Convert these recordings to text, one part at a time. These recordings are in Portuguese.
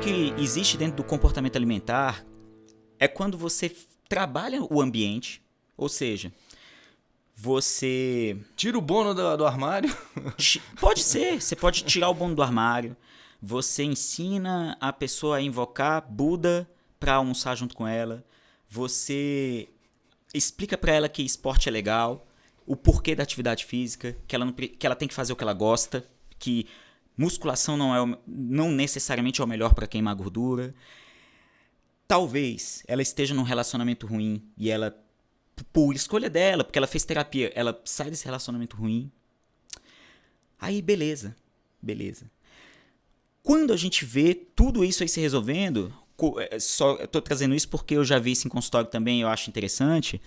que existe dentro do comportamento alimentar é quando você trabalha o ambiente, ou seja, você. Tira o bono do, do armário? Pode ser, você pode tirar o bono do armário. Você ensina a pessoa a invocar Buda para almoçar junto com ela. Você explica para ela que esporte é legal, o porquê da atividade física, que ela, não, que ela tem que fazer o que ela gosta, que musculação não, é, não necessariamente é o melhor para queimar gordura. Talvez ela esteja num relacionamento ruim e ela por escolha dela, porque ela fez terapia, ela sai desse relacionamento ruim. Aí, beleza. Beleza. Quando a gente vê tudo isso aí se resolvendo, é, só tô trazendo isso porque eu já vi isso em consultório também, eu acho interessante.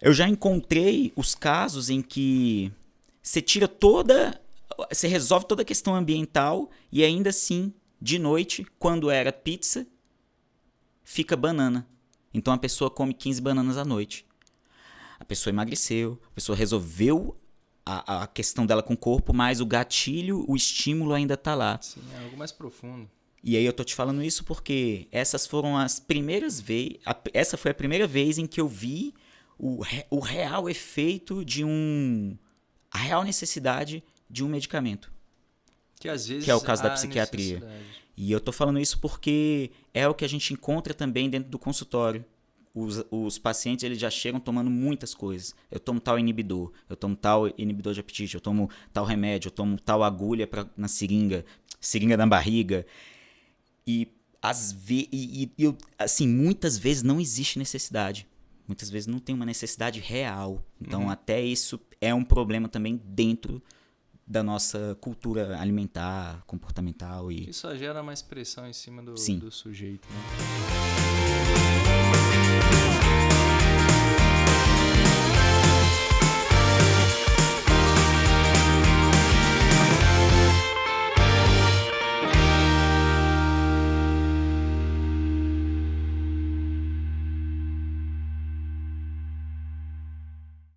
Eu já encontrei os casos em que você tira toda, você resolve toda a questão ambiental e ainda assim, de noite, quando era pizza, fica banana. Então a pessoa come 15 bananas à noite. A pessoa emagreceu, a pessoa resolveu a, a questão dela com o corpo, mas o gatilho, o estímulo ainda está lá. Sim, é algo mais profundo. E aí eu tô te falando isso porque essas foram as primeiras vezes. Essa foi a primeira vez em que eu vi o, o real efeito de um. a real necessidade de um medicamento. Que às vezes. Que é o caso da psiquiatria. E eu tô falando isso porque é o que a gente encontra também dentro do consultório. Os, os pacientes eles já chegam tomando muitas coisas. Eu tomo tal inibidor, eu tomo tal inibidor de apetite, eu tomo tal remédio, eu tomo tal agulha pra, na seringa, seringa na barriga. E, às ve e, e eu, assim, muitas vezes não existe necessidade. Muitas vezes não tem uma necessidade real. Então, uhum. até isso é um problema também dentro da nossa cultura alimentar, comportamental e isso gera mais pressão em cima do, do sujeito, né?